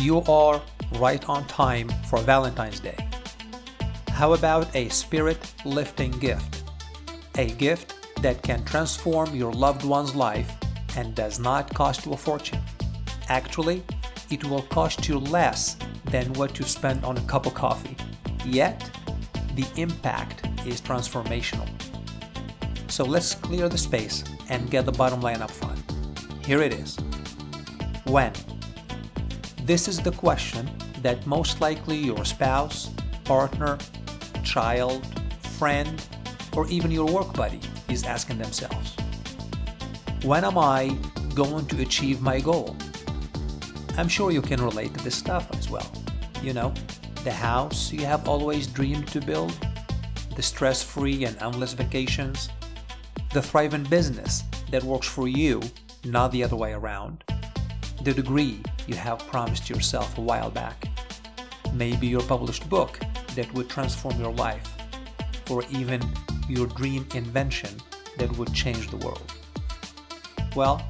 You are right on time for Valentine's Day. How about a spirit-lifting gift? A gift that can transform your loved one's life and does not cost you a fortune. Actually, it will cost you less than what you spend on a cup of coffee. Yet, the impact is transformational. So let's clear the space and get the bottom line up front. Here it is. When? This is the question that most likely your spouse, partner, child, friend, or even your work buddy is asking themselves. When am I going to achieve my goal? I'm sure you can relate to this stuff as well. You know, the house you have always dreamed to build, the stress-free and endless vacations, the thriving business that works for you, not the other way around, the degree you have promised yourself a while back, maybe your published book that would transform your life, or even your dream invention that would change the world. Well,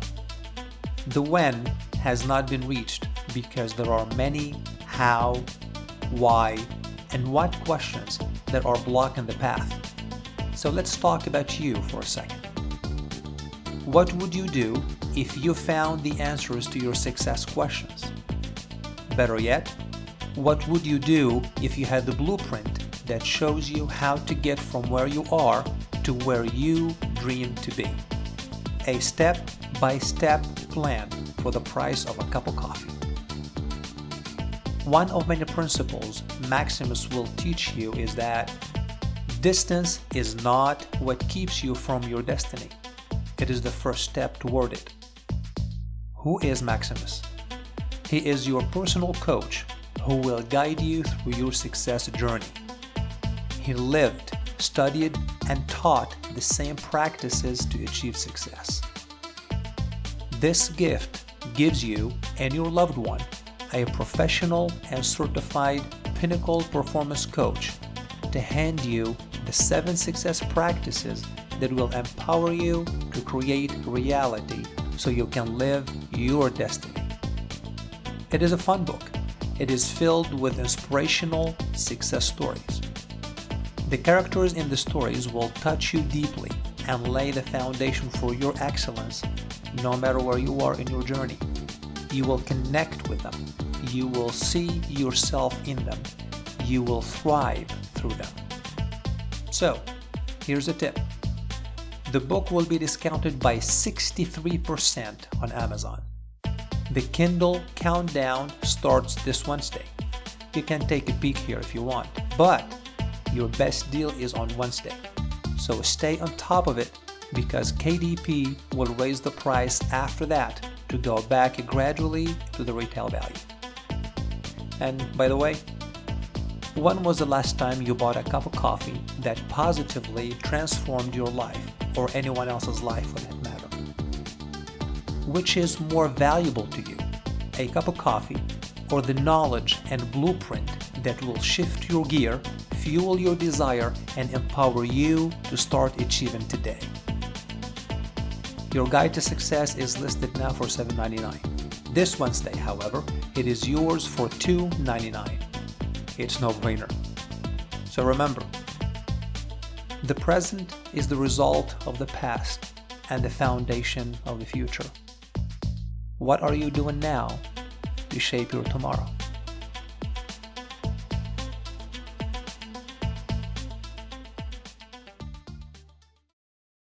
the when has not been reached because there are many how, why, and what questions that are blocking the path. So let's talk about you for a second. What would you do if you found the answers to your success questions? Better yet, what would you do if you had the blueprint that shows you how to get from where you are to where you dream to be? A step-by-step -step plan for the price of a cup of coffee. One of many principles Maximus will teach you is that distance is not what keeps you from your destiny. It is the first step toward it. Who is Maximus? He is your personal coach who will guide you through your success journey. He lived, studied, and taught the same practices to achieve success. This gift gives you and your loved one a professional and certified pinnacle performance coach to hand you the seven success practices that will empower you to create reality so you can live your destiny. It is a fun book. It is filled with inspirational success stories. The characters in the stories will touch you deeply and lay the foundation for your excellence no matter where you are in your journey. You will connect with them. You will see yourself in them. You will thrive through them. So, here's a tip. The book will be discounted by 63% on Amazon. The Kindle Countdown starts this Wednesday. You can take a peek here if you want, but your best deal is on Wednesday. So stay on top of it because KDP will raise the price after that to go back gradually to the retail value. And by the way, when was the last time you bought a cup of coffee that positively transformed your life or anyone else's life for that matter? Which is more valuable to you, a cup of coffee or the knowledge and blueprint that will shift your gear, fuel your desire, and empower you to start achieving today? Your guide to success is listed now for $7.99. This Wednesday, however, it is yours for $2.99. It's no-brainer. So remember, the present is the result of the past and the foundation of the future. What are you doing now to shape your tomorrow?